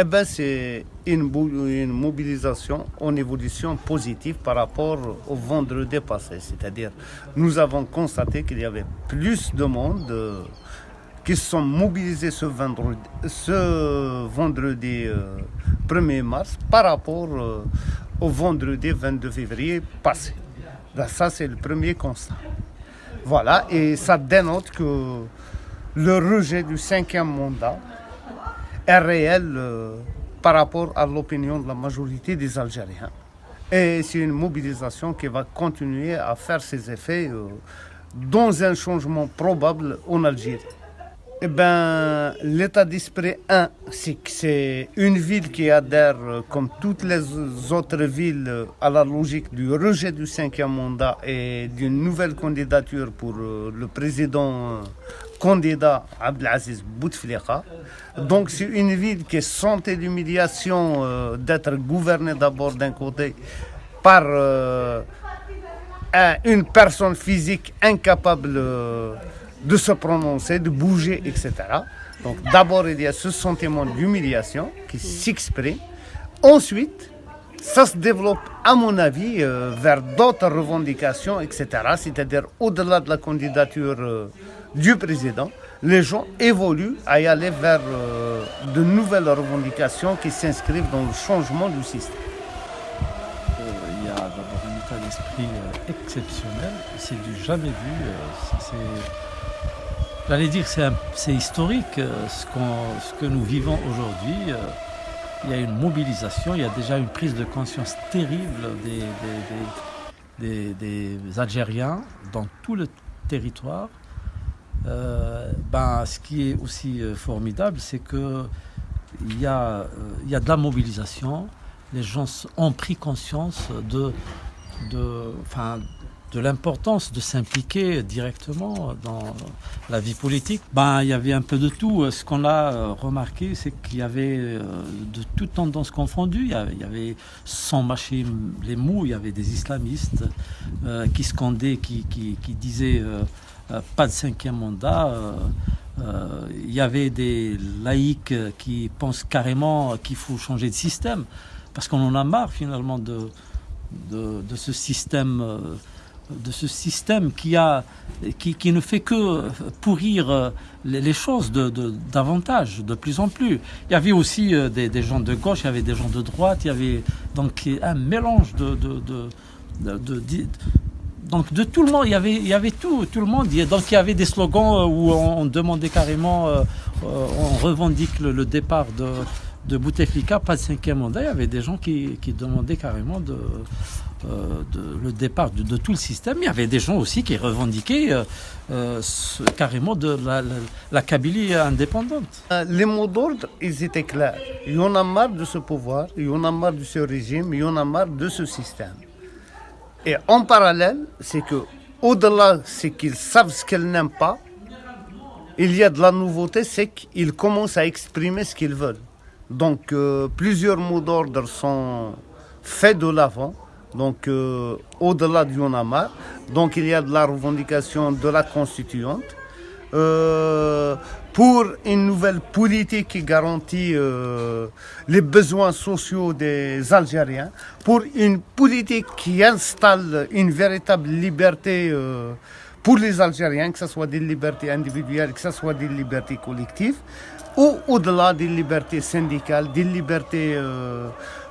eh ben, c'est une, mobilisation en évolution positive par rapport au vendredi passé. C'est-à-dire, nous avons constaté qu'il y avait plus de monde euh, qui se sont mobilisés ce vendredi, ce vendredi 1er mars par rapport au vendredi 22 février passé. ça, c'est le premier constat. Voilà, et ça dénote que le rejet du cinquième mandat est réel euh, par rapport à l'opinion de la majorité des Algériens. Et c'est une mobilisation qui va continuer à faire ses effets euh, dans un changement probable en Algérie. Eh bien, l'état d'esprit, un, c'est que c'est une ville qui adhère, euh, comme toutes les autres villes, euh, à la logique du rejet du cinquième mandat et d'une nouvelle candidature pour le président candidat Abdelaziz Bouteflika. Donc, c'est une ville qui sentait l'humiliation d'être gouvernée d'abord d'un côté par une personne physique incapable de se prononcer, de bouger, etc. Donc d'abord, il y a ce sentiment d'humiliation qui s'exprime. Ensuite, ça se développe, à mon avis, euh, vers d'autres revendications, etc. C'est-à-dire, au-delà de la candidature euh, du président, les gens évoluent à y aller vers euh, de nouvelles revendications qui s'inscrivent dans le changement du système. Il y a d'abord un état d'esprit exceptionnel, c'est du jamais vu. J'allais dire c'est historique euh, ce, que nous vivons aujourd'hui. Euh, il y a une mobilisation, il y a déjà une prise de conscience terrible des, Algériens dans tout le territoire. Euh, ben, ce qui est aussi formidable, c'est qu'il y, a, il y a de la mobilisation. Les gens ont pris conscience de, de, enfin, de l'importance de s'impliquer directement dans la vie politique. Ben, il y avait un peu de tout. Ce qu'on a euh, remarqué, c'est qu'il y avait euh, de toutes tendances confondues. Il y avait, sans mâcher les mots, il y avait des islamistes euh, qui scandaient, qui, qui disaient pas de cinquième mandat. il y avait des laïcs qui pensent carrément qu'il faut changer de système parce qu'on en a marre finalement de, de, de ce système de ce système qui, ne fait que pourrir euh, les, choses de, davantage, de plus en plus. Il y avait aussi euh, des, gens de gauche, il y avait des gens de droite, il y avait donc un mélange de, de, donc de tout le monde, il y avait, il y avait tout, tout le monde. Donc il y avait des slogans euh, où on, demandait carrément, on revendique le, départ de, Bouteflika, pas de cinquième mandat. Il y avait des gens qui, qui demandaient carrément de, euh, le départ de, tout le système. Il y avait des gens aussi qui revendiquaient euh, euh, carrément de la, Kabylie indépendante. Les mots d'ordre, ils étaient clairs. Il y en a marre de ce pouvoir, il y en a marre de ce régime, il y en a marre de ce système. Et en parallèle, c'est que au-delà, c'est qu'ils savent ce qu'ils n'aiment pas. Il y a de la nouveauté, c'est qu'ils commencent à exprimer ce qu'ils veulent. Donc, plusieurs mots d'ordre sont faits de l'avant donc euh, au-delà du Yonamar. Donc il y a de la revendication de la constituante euh, pour une nouvelle politique qui garantit euh, les besoins sociaux des Algériens, pour une politique qui installe une véritable liberté pour les Algériens, que ce soit des libertés individuelles, que ce soit des libertés collectives, ou au-delà des libertés syndicales, des libertés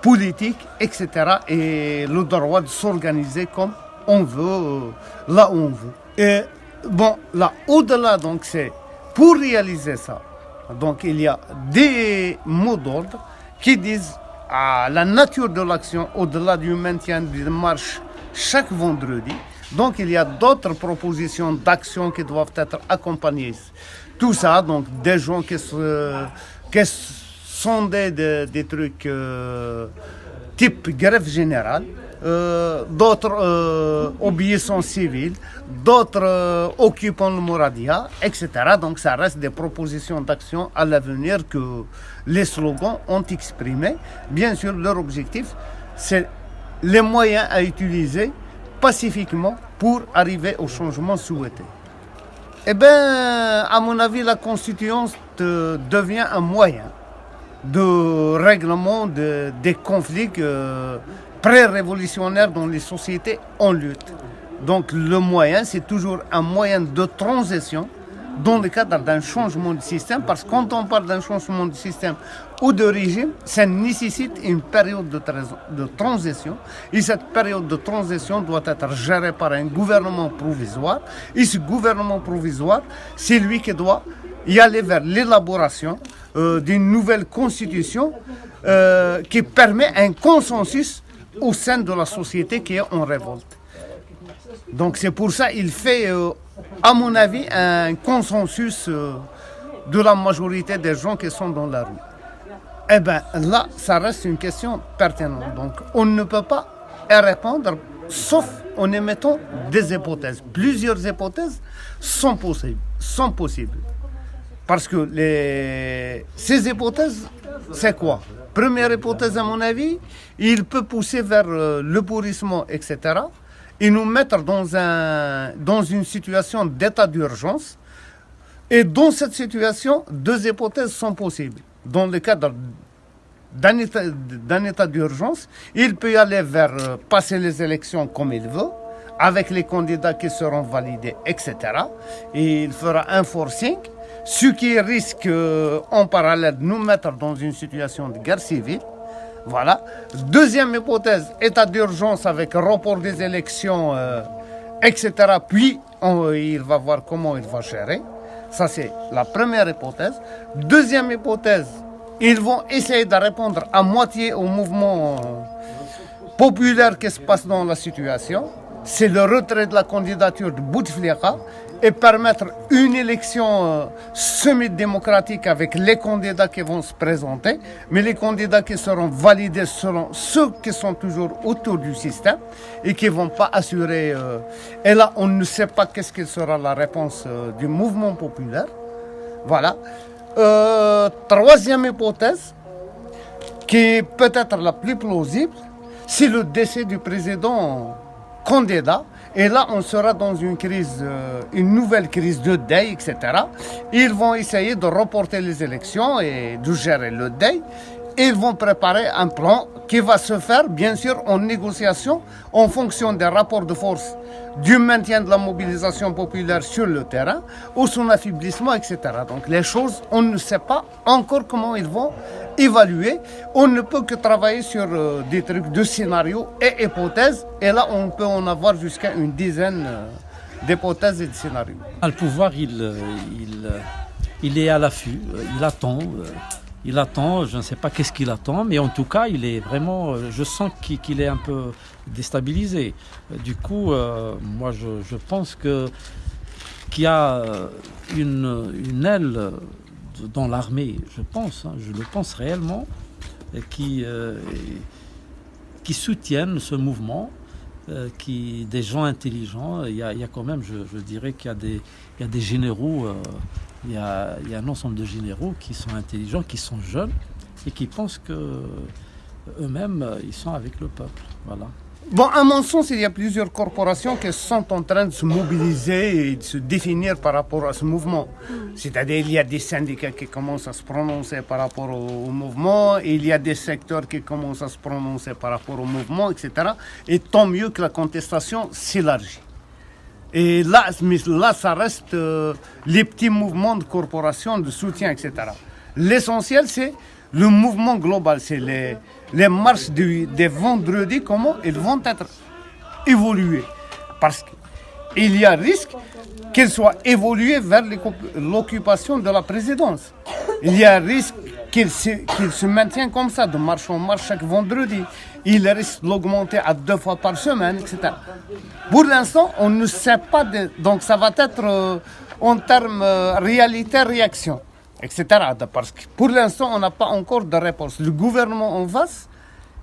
politique, etc. Et le droit de s'organiser comme on veut, euh, là où on veut. Bon, là, au-delà, donc, c'est pour réaliser ça. Donc, il y a des mots d'ordre qui disent à la nature de l'action au-delà du maintien de marche chaque vendredi. Donc, il y a d'autres propositions d'action qui doivent être accompagnées. Tout ça, donc, des gens qui sonder des, trucs euh, type grève générale, euh, d'autres euh, civile, d'autres euh, occupant le Moradia, etc. Donc ça reste des propositions d'action à l'avenir que les slogans ont exprimés. Bien sûr, leur objectif, c'est les moyens à utiliser pacifiquement pour arriver au changement souhaité. Eh bien, à mon avis, la constituante devient un moyen de règlement de- des conflits euh, pré-révolutionnaires dans les sociétés en lutte. Donc le moyen, c'est toujours un moyen de transition dans le cadre d'un changement de système, parce que quand on parle d'un changement de système ou de régime, ça nécessite une période de, tra- de transition, et cette période de transition doit être gérée par un gouvernement provisoire, et ce gouvernement provisoire, c'est lui qui doit y aller vers l'élaboration euh, d'une nouvelle constitution euh, qui permet un consensus au sein de la société qui est en révolte. Donc c'est pour ça qu'il fait, euh, à mon avis, un consensus euh, de la majorité des gens qui sont dans la rue. Eh bien là, ça reste une question pertinente. Donc on ne peut pas y répondre sauf en émettant des hypothèses. Plusieurs hypothèses sont possibles. Sont possibles. Parce que les... ces hypothèses, c'est quoi? Première hypothèse, à mon avis, il peut pousser vers euh, le pourrissement, etc. Et nous mettre dans, un, dans une situation d'état d'urgence. Et dans cette situation, deux hypothèses sont possibles. Dans le cadre d'un état, d'urgence, il peut aller vers euh, passer les élections comme il veut, avec les candidats qui seront validés, etc. Et il fera un forcing, ce qui risque euh, en parallèle de nous mettre dans une situation de guerre civile. Voilà. Deuxième hypothèse, état d'urgence avec report des élections, euh, etc. Puis on- il va voir comment il va gérer. Ça, c'est la première hypothèse. Deuxième hypothèse, ils vont essayer de répondre à moitié au mouvement euh, populaire qui se passe dans la situation. C'est le retrait de la candidature de Bouteflika et permettre une élection euh, semi-démocratique avec les candidats qui vont se présenter. Mais les candidats qui seront validés seront ceux qui sont toujours autour du système et qui ne vont pas assurer. euh, et là, on ne sait pas qu'est-ce que sera la réponse euh, du mouvement populaire. Voilà. Troisième hypothèse, qui est peut-être la plus plausible, c'est le décès du président candidat. Et là, on sera dans une crise, euh, une nouvelle crise de deuil, etc. Ils vont essayer de reporter les élections et de gérer le deuil. Ils vont préparer un plan qui va se faire, bien sûr, en négociation en fonction des rapports de force, du maintien de la mobilisation populaire sur le terrain ou son affaiblissement, etc. Donc les choses, on ne sait pas encore comment ils vont évaluer. On ne peut que travailler sur euh, des trucs de scénarios et hypothèses. Et là, on peut en avoir jusqu'à une dizaine euh, d'hypothèses et de scénarios. Le pouvoir, il, euh, il, est à l'affût, il attend. Il attend, je ne sais pas qu'est-ce qu'il attend, mais en tout cas, il est vraiment. euh, Je sens qu'il est un peu déstabilisé. Euh, Du coup, euh, moi, je, pense que qu'il y a une, une aile dans l'armée, je pense, hein, je le pense réellement, qui, qui soutiennent ce mouvement, qui, des gens intelligents. Il y a, il y a quand même, je, dirais qu'il y y a des généraux, il, y a, un ensemble de généraux qui sont intelligents, qui sont jeunes et qui pensent que eux-mêmes, euh, ils sont avec le peuple. Voilà. Bon, à mon sens, il y a plusieurs corporations qui sont en train de se mobiliser et de se définir par rapport à ce mouvement. C'est-à-dire, il y a des syndicats qui commencent à se prononcer par rapport au mouvement, il y a des secteurs qui commencent à se prononcer par rapport au mouvement, etc. Et tant mieux que la contestation s'élargit. Et là, là, ça reste euh, les petits mouvements de corporations, de soutien, etc. L'essentiel, c'est le mouvement global, c'est les, les marches des vendredis, comment ils vont être évoluées. Parce qu'il y a risque qu'elles soient évoluées vers l'occupation de la présidence. Il y a risque qu'il se, qu'il se maintienne comme ça, de marche en marche chaque vendredi. Il risque d'augmenter à deux fois par semaine, etc. Pour l'instant, on ne sait pas, donc ça va être euh, en termes euh, réalité-réaction, etc. Parce que pour l'instant, on n'a pas encore de réponse. Le gouvernement en face,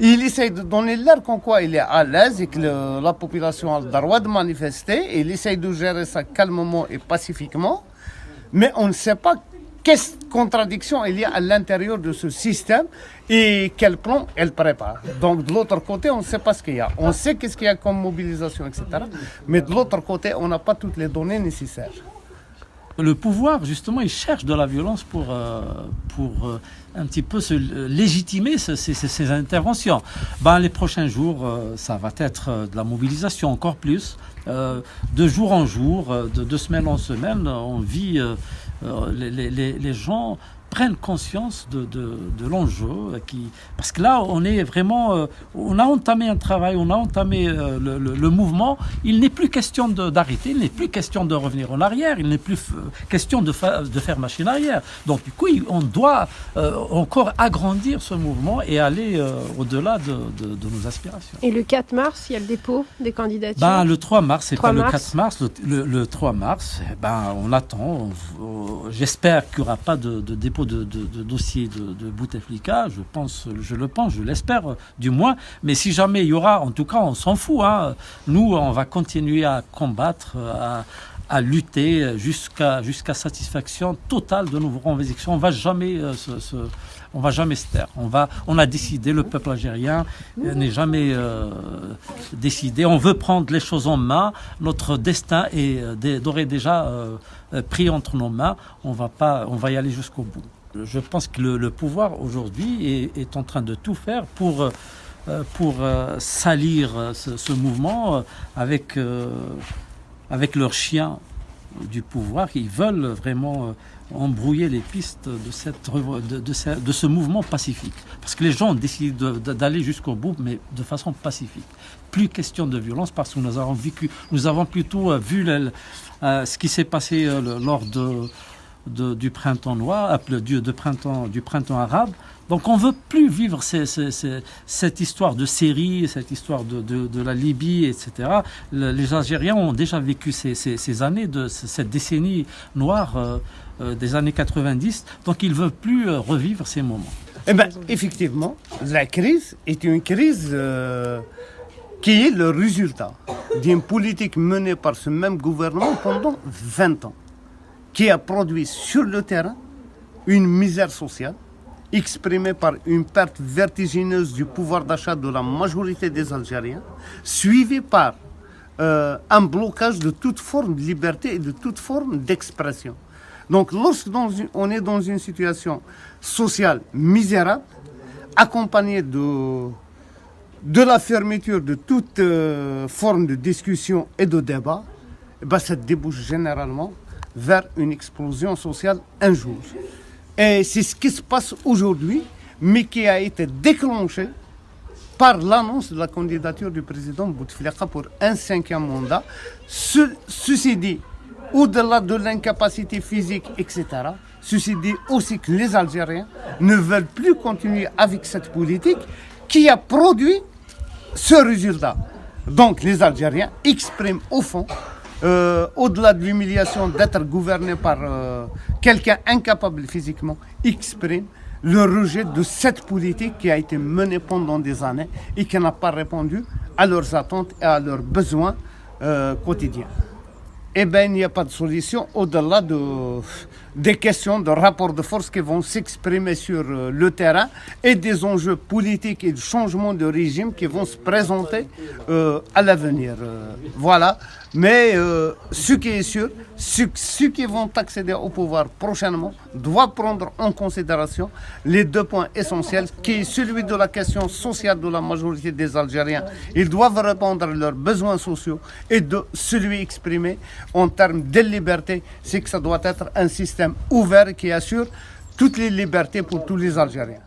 il essaye de donner l'air qu'en quoi il est à l'aise et que la population a le droit de manifester. Il essaye de gérer ça calmement et pacifiquement. Mais on ne sait pas quelle contradiction il y a à l'intérieur de ce système et quel plan elle prépare? Donc de l'autre côté, on ne sait pas ce qu'il y a. On sait qu'est-ce qu'il y a comme mobilisation, etc. Mais de l'autre côté, on n'a pas toutes les données nécessaires. le pouvoir, justement, il cherche de la violence pour, euh, pour euh, un petit peu se légitimer ces, interventions. Ben, les prochains jours, ça va être de la mobilisation encore plus. de jour en jour, de semaine en semaine, on vit, les, les, les gens prennent conscience de, de, de l'enjeu. Qui... Parce que là, on est vraiment... Euh, on a entamé un travail, on a entamé euh, le, le, mouvement. Il n'est plus question d'arrêter, il n'est plus question de revenir en arrière, il n'est plus question de, de, faire machine arrière. Donc du coup, on doit euh, encore agrandir ce mouvement et aller au-delà de, de, nos aspirations. Et le 4 mars, il y a le dépôt des candidatures? Ben, Le 3 mars, c'est pas le 4 mars. Le, le 3 mars, eh ben, on attend. J'espère qu'il n'y aura pas de dépôt de, de, de, Bouteflika, je pense, je le pense, je l'espère du moins. Mais si jamais il y aura, en tout cas, on s'en fout. Hein. Nous, on va continuer à combattre, à, lutter jusqu'à jusqu'à satisfaction totale de nos revendications. On va jamais euh, se, on va jamais se taire. On va, on a décidé, le peuple algérien n'est jamais euh, décidé. On veut prendre les choses en main. Notre destin est euh, déjà euh, pris entre nos mains. On va pas, on va y aller jusqu'au bout. Je pense que le, pouvoir aujourd'hui est, en train de tout faire pour euh, pour euh, salir ce, mouvement avec avec leurs chiens du pouvoir. Ils veulent vraiment embrouiller les pistes de, cette, de, ce mouvement pacifique. Parce que les gens ont décidé d'aller jusqu'au bout, mais de façon pacifique. Plus question de violence, parce que nous avons, vécu, nous avons plutôt vu euh, ce qui s'est passé euh, lors de, du printemps noir, euh, de printemps, du printemps arabe. Donc on veut plus vivre cette histoire de Syrie, cette histoire de, la Libye, etc. les Algériens ont déjà vécu ces, années, cette décennie noire des années 90, donc ils ne veulent plus revivre ces moments. Eh ben, effectivement, la crise est une crise qui est le résultat d'une politique menée par ce même gouvernement pendant 20 ans, qui a produit sur le terrain une misère sociale exprimée par une perte vertigineuse du pouvoir d'achat de la majorité des Algériens, suivie par euh, un blocage de toute forme de liberté et de toute forme d'expression. Donc lorsqu'on est dans une situation sociale misérable, accompagnée de de la fermeture de toute euh, forme de discussion et de débat, eh ben, ça débouche généralement vers une explosion sociale un jour. Et c'est ce qui se passe aujourd'hui, mais qui a été déclenché par l'annonce de la candidature du président Bouteflika pour un cinquième mandat. ceci dit, au-delà de l'incapacité physique, etc., ceci dit aussi que les Algériens ne veulent plus continuer avec cette politique qui a produit ce résultat. Donc les Algériens expriment au fond, euh, au-delà de l'humiliation d'être gouverné par euh, quelqu'un incapable physiquement, expriment le rejet de cette politique qui a été menée pendant des années et qui n'a pas répondu à leurs attentes et à leurs besoins euh, quotidiens. Eh bien, il n'y a pas de solution au-delà de, des questions de rapport de force qui vont s'exprimer sur euh, le terrain et des enjeux politiques et de changement de régime qui vont se présenter euh, à l'avenir. Euh, voilà. Mais ce qui est sûr, ceux, qui vont accéder au pouvoir prochainement doivent prendre en considération les deux points essentiels, qui est celui de la question sociale de la majorité des Algériens. Ils doivent répondre à leurs besoins sociaux et de celui exprimé en termes de liberté, c'est que ça doit être un ouvert qui assure toutes les libertés pour tous les Algériens.